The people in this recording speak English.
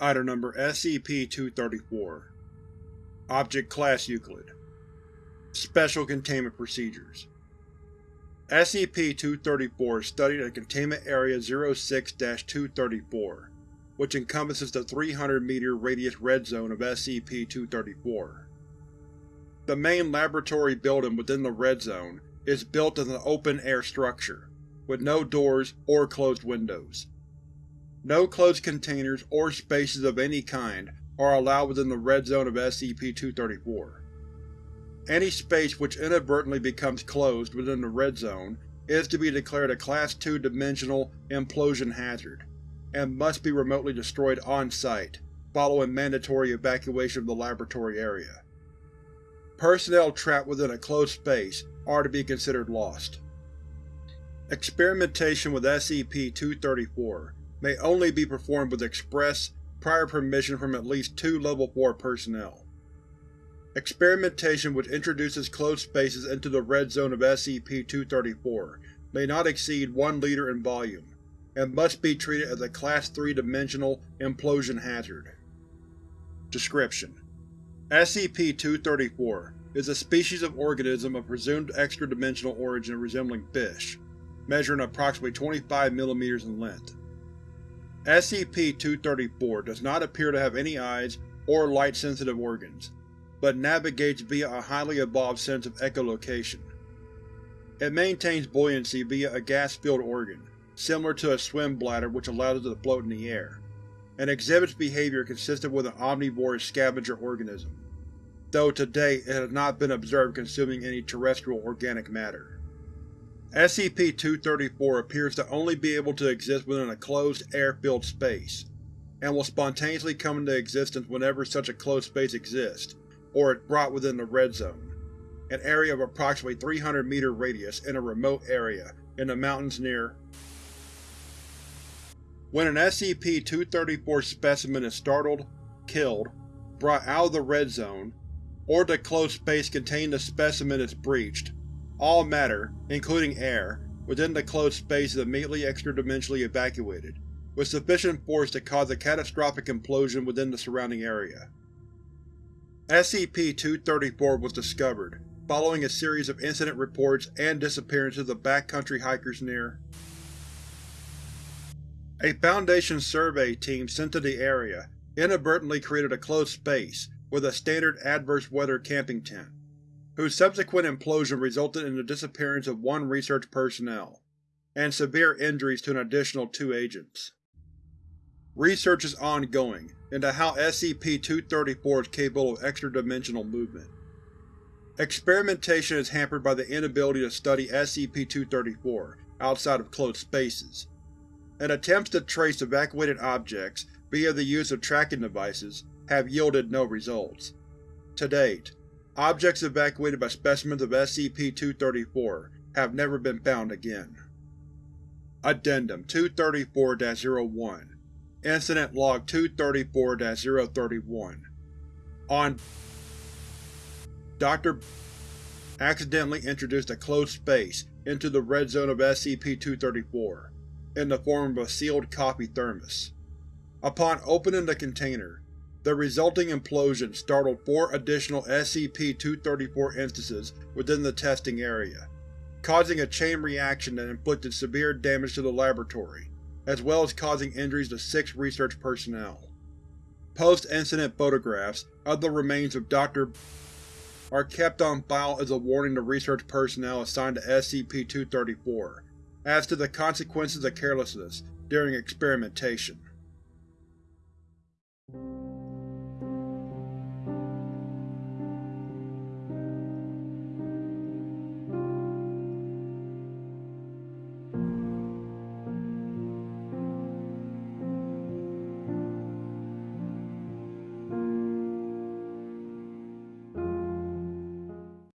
Item Number SCP-234 Object Class Euclid Special Containment Procedures SCP-234 is studied at Containment Area 06-234, which encompasses the 300-meter radius Red Zone of SCP-234. The main laboratory building within the Red Zone is built as an open-air structure, with no doors or closed windows. No closed containers or spaces of any kind are allowed within the Red Zone of SCP-234. Any space which inadvertently becomes closed within the Red Zone is to be declared a Class II dimensional implosion hazard, and must be remotely destroyed on-site, following mandatory evacuation of the laboratory area. Personnel trapped within a closed space are to be considered lost. Experimentation with SCP-234 may only be performed with express, prior permission from at least two Level 4 personnel. Experimentation which introduces closed spaces into the Red Zone of SCP-234 may not exceed 1 liter in volume, and must be treated as a Class 3 dimensional implosion hazard. Description: SCP-234 is a species of organism of presumed extra-dimensional origin resembling fish, measuring approximately 25 mm in length. SCP-234 does not appear to have any eyes or light-sensitive organs, but navigates via a highly evolved sense of echolocation. It maintains buoyancy via a gas-filled organ, similar to a swim bladder which allows it to float in the air, and exhibits behavior consistent with an omnivorous scavenger organism, though to date it has not been observed consuming any terrestrial organic matter. SCP-234 appears to only be able to exist within a closed, air-filled space, and will spontaneously come into existence whenever such a closed space exists, or is brought within the Red Zone, an area of approximately 300 meter radius in a remote area in the mountains near. When an SCP-234 specimen is startled, killed, brought out of the Red Zone, or the closed space containing the specimen is breached, all matter, including air, within the closed space is immediately extra-dimensionally evacuated, with sufficient force to cause a catastrophic implosion within the surrounding area. SCP-234 was discovered, following a series of incident reports and disappearances of backcountry hikers near A Foundation survey team sent to the area inadvertently created a closed space with a standard adverse weather camping tent whose subsequent implosion resulted in the disappearance of one research personnel, and severe injuries to an additional two agents. Research is ongoing into how SCP-234 is capable of extra-dimensional movement. Experimentation is hampered by the inability to study SCP-234 outside of closed spaces, and attempts to trace evacuated objects via the use of tracking devices have yielded no results. To date, Objects evacuated by specimens of SCP-234 have never been found again. Addendum 234-01 Incident Log 234-031 On Dr. accidentally introduced a closed space into the red zone of SCP-234, in the form of a sealed coffee thermos. Upon opening the container, the resulting implosion startled four additional SCP-234 instances within the testing area, causing a chain reaction that inflicted severe damage to the laboratory, as well as causing injuries to six research personnel. Post-incident photographs of the remains of Dr. are kept on file as a warning to research personnel assigned to SCP-234 as to the consequences of carelessness during experimentation.